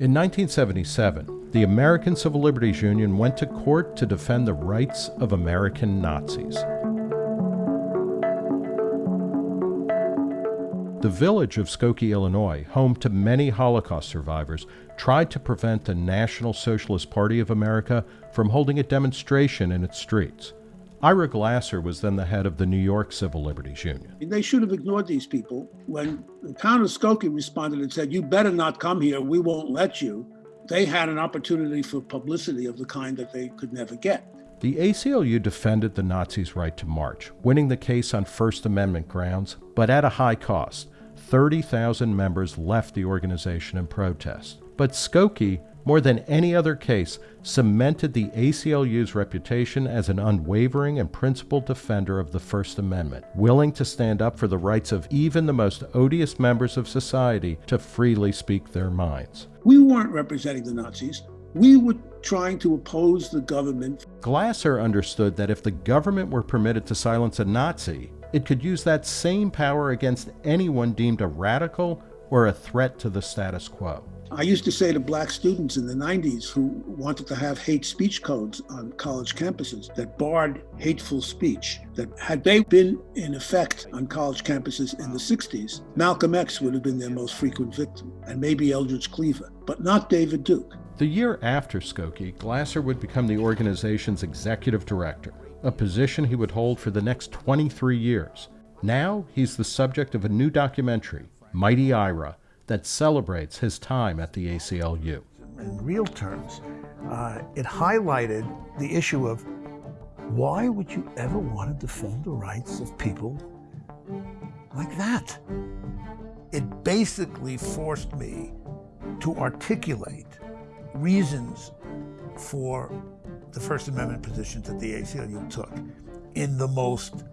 In 1977, the American Civil Liberties Union went to court to defend the rights of American Nazis. The village of Skokie, Illinois, home to many Holocaust survivors, tried to prevent the National Socialist Party of America from holding a demonstration in its streets. Ira Glasser was then the head of the New York Civil Liberties Union. They should have ignored these people. When the town of Skokie responded and said, You better not come here, we won't let you, they had an opportunity for publicity of the kind that they could never get. The ACLU defended the Nazis' right to march, winning the case on First Amendment grounds, but at a high cost. 30,000 members left the organization in protest. But Skokie, more than any other case, cemented the ACLU's reputation as an unwavering and principled defender of the First Amendment, willing to stand up for the rights of even the most odious members of society to freely speak their minds. We weren't representing the Nazis. We were trying to oppose the government. Glasser understood that if the government were permitted to silence a Nazi, it could use that same power against anyone deemed a radical or a threat to the status quo. I used to say to black students in the 90s who wanted to have hate speech codes on college campuses that barred hateful speech, that had they been in effect on college campuses in the 60s, Malcolm X would have been their most frequent victim, and maybe Eldridge Cleaver, but not David Duke. The year after Skokie, Glasser would become the organization's executive director a position he would hold for the next 23 years. Now he's the subject of a new documentary, Mighty Ira, that celebrates his time at the ACLU. In real terms, uh, it highlighted the issue of why would you ever want to defend the rights of people like that? It basically forced me to articulate reasons for the First Amendment positions that the ACLU took in the most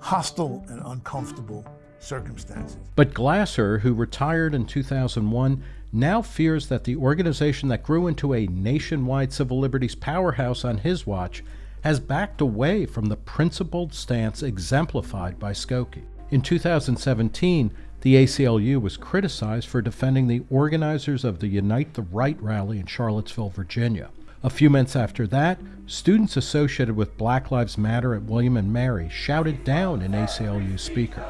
hostile and uncomfortable circumstances. But Glasser, who retired in 2001, now fears that the organization that grew into a nationwide civil liberties powerhouse on his watch has backed away from the principled stance exemplified by Skokie. In 2017, the ACLU was criticized for defending the organizers of the Unite the Right rally in Charlottesville, Virginia. A few months after that, students associated with Black Lives Matter at William and Mary shouted down an ACLU speaker.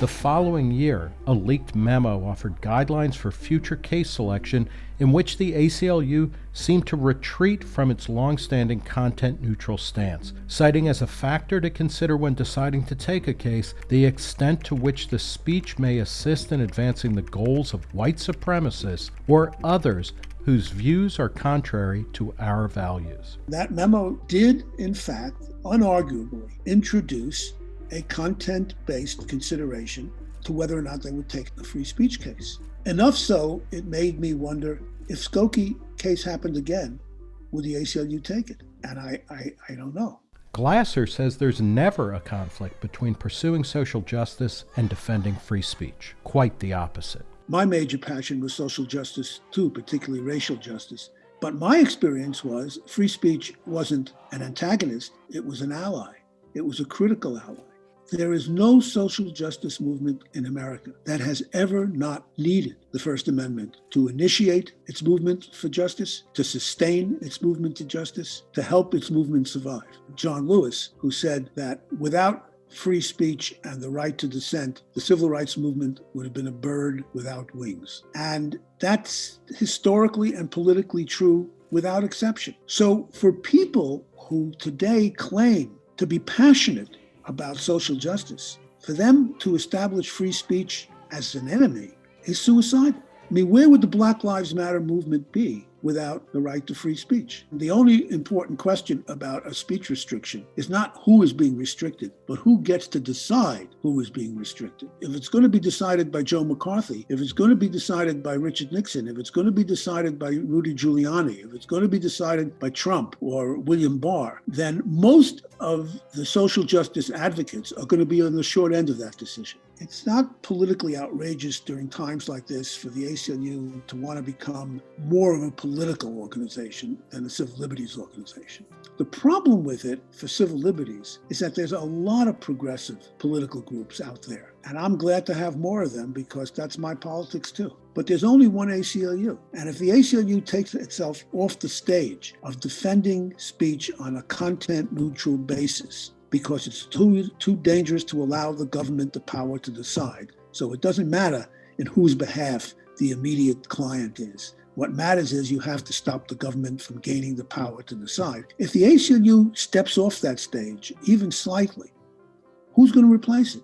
The following year, a leaked memo offered guidelines for future case selection in which the ACLU seemed to retreat from its long-standing content-neutral stance, citing as a factor to consider when deciding to take a case the extent to which the speech may assist in advancing the goals of white supremacists or others whose views are contrary to our values. That memo did, in fact, unarguably introduce a content based consideration to whether or not they would take the free speech case. Enough so, it made me wonder if Skokie case happened again, would the ACLU take it? And I, I, I don't know. Glasser says there's never a conflict between pursuing social justice and defending free speech. Quite the opposite. My major passion was social justice too, particularly racial justice. But my experience was free speech wasn't an antagonist, it was an ally. It was a critical ally. There is no social justice movement in America that has ever not needed the First Amendment to initiate its movement for justice, to sustain its movement to justice, to help its movement survive. John Lewis, who said that without free speech and the right to dissent, the civil rights movement would have been a bird without wings. And that's historically and politically true without exception. So for people who today claim to be passionate about social justice. For them to establish free speech as an enemy is suicide. I mean, where would the Black Lives Matter movement be without the right to free speech? The only important question about a speech restriction is not who is being restricted, but who gets to decide who is being restricted. If it's going to be decided by Joe McCarthy, if it's going to be decided by Richard Nixon, if it's going to be decided by Rudy Giuliani, if it's going to be decided by Trump or William Barr, then most of the social justice advocates are going to be on the short end of that decision. It's not politically outrageous during times like this for the ACLU to want to become more of a political organization than a civil liberties organization. The problem with it for civil liberties is that there's a lot of progressive political groups out there. And I'm glad to have more of them because that's my politics too. But there's only one ACLU. And if the ACLU takes itself off the stage of defending speech on a content neutral basis, because it's too, too dangerous to allow the government the power to decide. So it doesn't matter in whose behalf the immediate client is. What matters is you have to stop the government from gaining the power to decide. If the ACLU steps off that stage, even slightly, who's going to replace it?